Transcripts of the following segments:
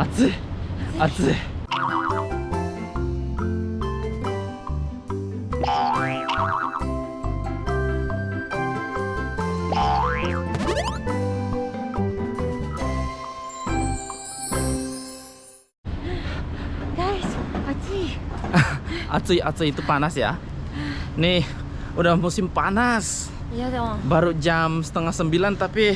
Atsui. Atsui. Guys, aci. Atsui, atsui itu panas ya. Nih, udah musim panas. Iya dong. Baru jam setengah sembilan tapi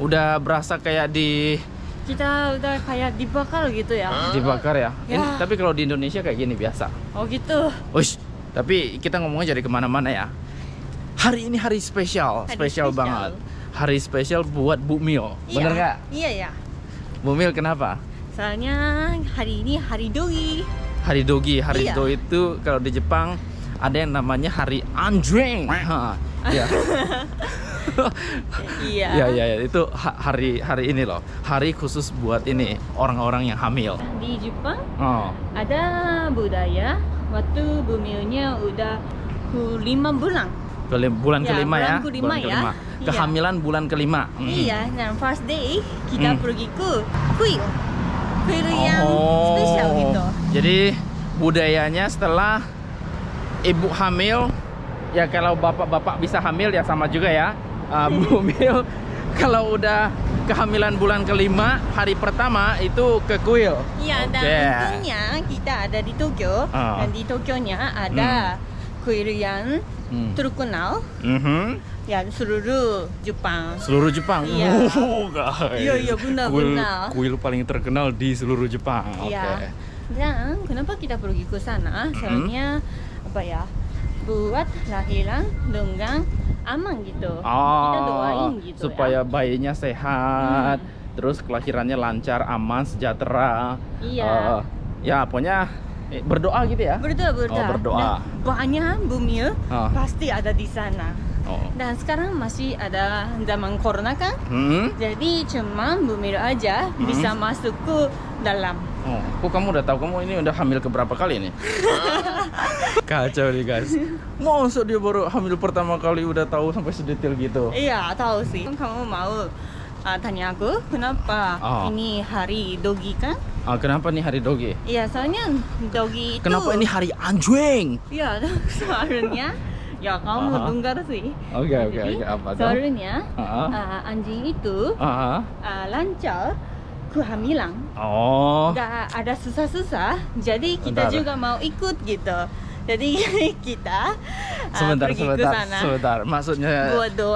udah berasa kayak di Kita udah kayak dibakar gitu ya. dibakar ya. Ini, Ya. tapi kalau di Indonesia kayak gini biasa. Oh gitu. Uish, tapi kita ngomongnya jadi ke mana-mana ya. Hari ini hari spesial, Hari spesial spesial. banget. Hari spesial buat Bu Mil. Bener Iya. nggak? Iya ya. Bu Mil kenapa? Soalnya hari ini hari dogi. Hari Dogi, hari Iya. Do itu kalau di Jepang ada yang namanya hari Anjing. Ha, ya. Iya. ya, ya, ya, itu ha- hari hari ini loh. Hari khusus buat ini orang-orang yang hamil. Di Jepang Oh, ada budaya waktu bumilnya udah ke lima bulan. keli- bulan Ya, kelima bulan ya. kelima bulan ya. kelima. Iya. Kehamilan bulan kelima. Hmm. Iya, dan first day kita Hmm. pergi ke kuil. Kuil yang Oh. spesial gitu. Jadi budayanya setelah ibu hamil, ya kalau bapak-bapak bisa hamil ya sama juga ya. Uh, Bu Mil kalau udah kehamilan bulan kelima hari pertama itu ke kuil. Iya, dan Oke. untungnya kita ada di Tokyo Ah. dan di Tokyo-nya ada kuil yang Hmm. terkenal Mhm. ya seluruh Jepang. Seluruh Jepang. Iya. Oh. Iya, iya, benar, kuil, benar. Kuil paling terkenal di seluruh Jepang. Iya. Oke. Dan kenapa kita pergi ke sana? Soalnya apa ya? Buat lahiran dengan aman gitu. kita doain gitu Oh, supaya ya. bayinya sehat, terus kelahirannya lancar, aman, sejahtera. Iya. Eh, ya, pokoknya eh, berdoa gitu ya. Berdoa berdoa. Oh, berdoa. Dan banyak bumi Ah. pasti ada di sana. Oh. Dan sekarang masih ada zaman corona kan? Hmm? Jadi cuma bumi aja Hmm. bisa masuk ke dalam. Oh, kok kamu udah tahu kamu ini udah hamil ke berapa kali nih? Kacau nih guys. Masa dia baru hamil pertama kali udah tahu sampai sedetail gitu? Iya tahu sih. Kamu mau uh, tanya aku kenapa Ah. ini hari dogi kan? Ah, kenapa nih hari dogi? Iya soalnya dogi itu. Kenapa ini hari anjing? Iya soalnya. Ya kamu Aha. dengar sih. Oke oke oke apa? Soalnya Ah. uh, anjing itu Ah. uh, lancar kehamilan. Oh. nggak ada susah-susah jadi kita Bentar. juga mau ikut gitu jadi kita uh, Sebentar pergi ke sebentar sana sebentar. Maksudnya.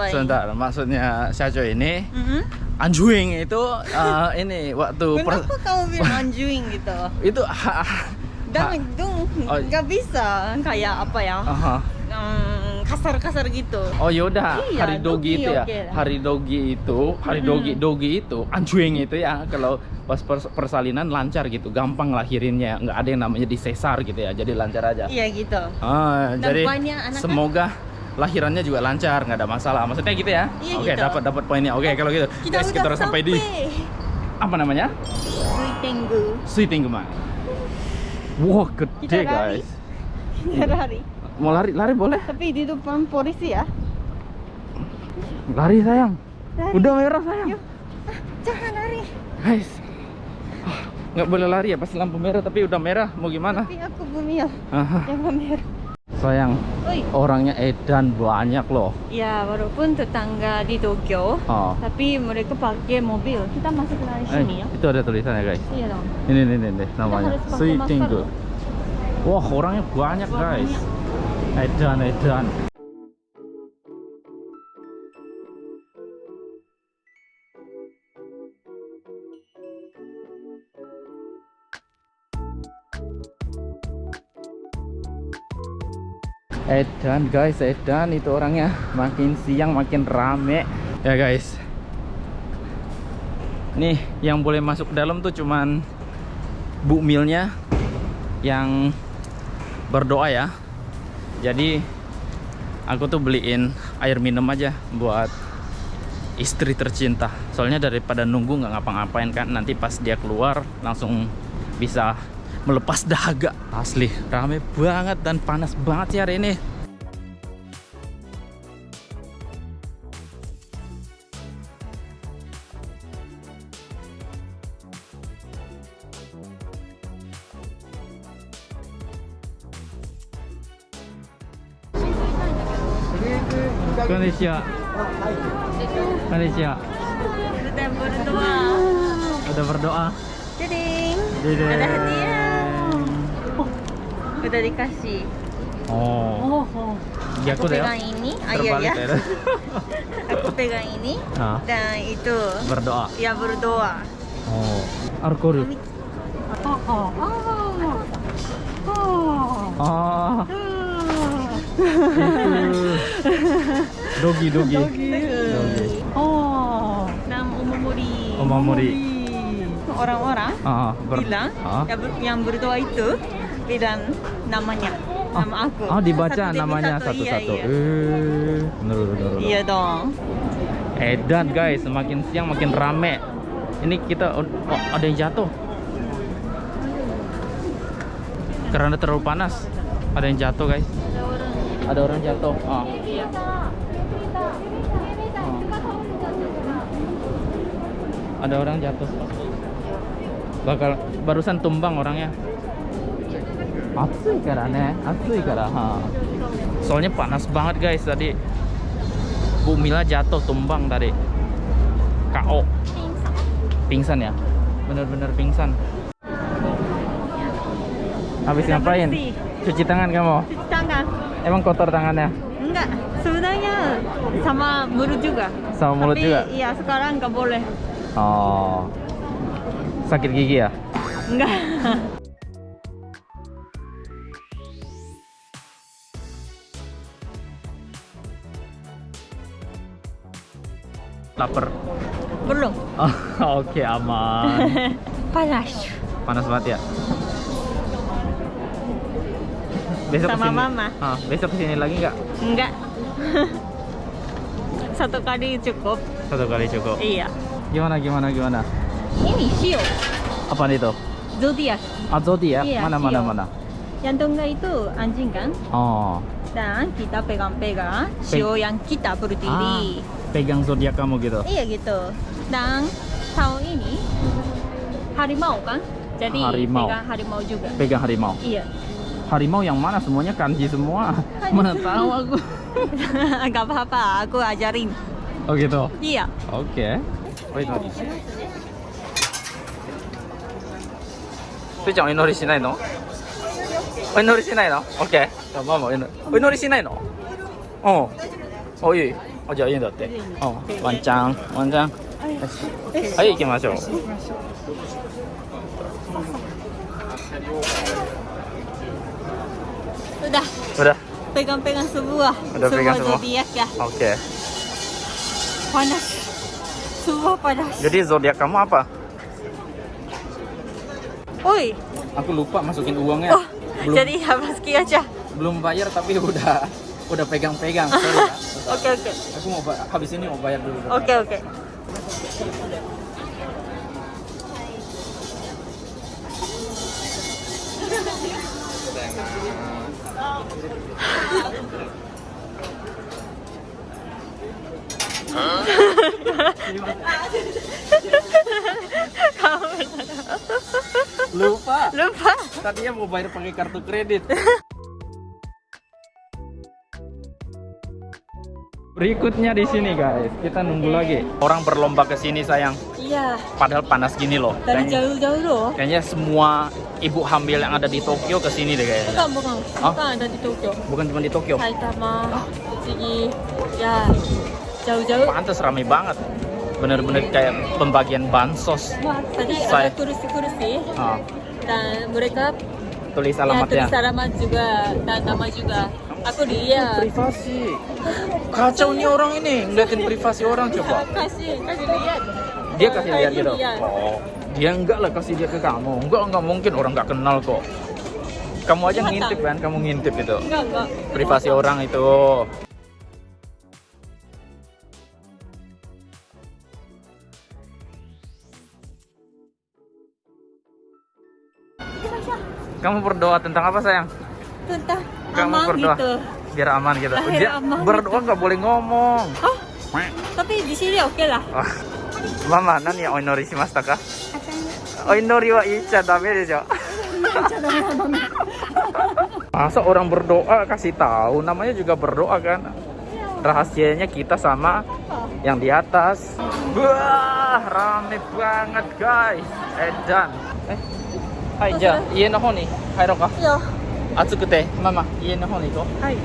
Sebentar, maksudnya Syajo ini Mhm. anjing itu uh, ini waktu kenapa kamu bilang anjing gitu itu ha, ha- Oh. nggak bisa kayak apa ya aha. Hmm, kasar-kasar gitu Oh yaudah, Iya, hari dogi, dogi itu ya. oke lah. Hari dogi itu, hari Mm-mm. dogi dogi itu, anjing itu ya. Kalau pas pers- persalinan lancar gitu, gampang lahirinnya, nggak ada yang namanya disesar gitu ya. Jadi lancar aja. iya gitu Ah, Dan jadi anak kan? semoga lahirannya juga lancar, nggak ada masalah. Maksudnya gitu ya? Iya, Oke, gitu. dapat dapat poinnya. Oke, kalau gitu, kita guys, kita udah sampai di apa namanya? Suitenggu Suitinggeman. Wah, Kita gede guys. kita lari Mau lari, lari boleh? tapi di depan polisi ya Lari sayang. Lari. Udah merah sayang. Yuk. Ah, jangan lari Guys, ah, nggak boleh lari ya pas lampu merah tapi udah merah mau gimana? tapi aku bumil jangan mer sayang, Oi. orangnya edan banyak loh. Ya, walaupun tetangga di Tokyo, Oh, tapi mereka pakai mobil. Kita masuk dari eh, sini ya. itu ada tulisannya guys. Iya dong. Ini ini ini, ini namanya Suitinggu. masker Wah orangnya banyak guys. banyak. Edan edan. Edan guys, Edan itu orangnya makin siang makin rame ya guys. Nih yang boleh masuk ke dalam tuh cuman Bu Milnya yang berdoa ya. Jadi aku tuh beliin air minum aja buat istri tercinta. Soalnya daripada nunggu nggak ngapa-ngapain kan nanti pas dia keluar langsung bisa melepas dahaga. Asli rame banget dan panas banget sih hari ini. Konnichiwa. Konnichiwa. Sudah berdoa. Udah berdoa. Dedeng. Ada hadiah. Udah dikasih. Oh. Ya Aku aku deh. pegang ini. Ah, iya ya. ya. Aku pegang ini. Ah, Dan itu. berdoa. Ya berdoa. Oh. Arkoru. Oh. Oh. Oh. Itu. Dogi dogi. Dogi. Oh. Dan umumuri. Omamori. Orang-orang Ah, ber- bilang Ah. yang, ber- yang berdoa itu bilang namanya nama aku Oh, dibaca Satu namanya satu, satu-satu. iya, iya. Eh. Iya dong Edan guys, semakin siang makin rame. Ini kita oh, ada yang jatuh. Karena terlalu panas, ada yang jatuh guys. Ada orang jatuh. Ah. Iya. Ah. Ada orang jatuh. Bakal barusan tumbang orangnya. Atsui kara ne, atsui kara. Ha. Soalnya panas banget guys tadi. Bu Mila jatuh tumbang tadi. KO. Pingsan ya? Bener-bener pingsan. Habis ngapain? bersih. Cuci tangan kamu? Cuci tangan Emang kotor tangannya? enggak sebenarnya sama mulut juga Sama mulut tapi juga? iya sekarang nggak boleh Oh. Sakit gigi ya? enggak Laper. belum Oh, Oke aman. panas Panas banget ya. Besok Sama ke sini. mama. Ah, besok ke sini lagi nggak? enggak satu kali cukup Satu kali cukup. iya Gimana gimana gimana? ini sio Apa itu? zodiak Ah, zodiak? Iya, mana mana sio. mana? yang tengah itu anjing kan Oh. dan kita pegang-pegang Peg- sio yang kita berdiri Pegang zodiak kamu gitu. iya gitu dan tahun ini harimau kan jadi Harimau. pegang harimau juga Pegang harimau. iya Harimau yang mana? Semuanya kanji semua. Mana tahu aku. nggak apa-apa aku ajarin Oh gitu. iya Oke. お祈りスイちゃんお祈りしないの？お祈りしないの？オッケー。じゃあママお祈り。お祈りしないの？う。んおいい。あじゃあいいんだって。う。んワンちゃんワンちゃんはい。行きましょう。ウダウダペガンペガンスブワペガンスブワオッケー。ファイナス semua panas. Jadi zodiak kamu apa? Oi. Aku lupa masukin uangnya. Oh belum. jadi Habaski aja. Belum bayar tapi udah udah pegang-pegang. Oke oke. Aku mau habis ini mau bayar dulu. Oke oke Kamu lupa. Lupa tadinya mau bayar pakai kartu kredit. Berikutnya di sini guys, kita nunggu lagi. Orang berlomba ke sini sayang. iya. Padahal panas gini loh. dari jauh-jauh loh. kayaknya semua ibu hamil yang ada di Tokyo ke sini deh kayaknya. bukan bukan. Bukan ada di Tokyo. Bukan cuma di Tokyo. Saitama Sigi ya jauh-jauh Pantes rame banget. Bener-bener kayak pembagian bansos. tadi Saya- ada kursi-kursi Ah, dan mereka tulis ya alamatnya. tulis alamat juga dan nama juga aku dia Privasi. Kacau nih orang ini ngeliatin privasi orang coba. kasih kasih lihat Dia kasih lihat gitu. Oh, dia enggak lah kasih lihat ke kamu. Enggak, enggak mungkin orang enggak kenal kok. Kamu aja Enggak ngintip kan, kamu ngintip itu. enggak enggak Privasi orang itu. Kamu berdoa tentang apa sayang? tentang Kamu aman berdoa. gitu Biar aman gitu. Lahir Dia aman berdoa nggak boleh ngomong. oh tapi di sini oke lah Ah, Mama, nani ya oinori shimashita ka? Oinori wa icha dame desho. Masa orang berdoa kasih tahu namanya juga berdoa kan? ya rahasianya kita sama yang di atas. Wah, rame banget guys. Edan. Eh, はいじゃあ家の方に入ろうか。暑くて。ママ家の方に行こう。はい。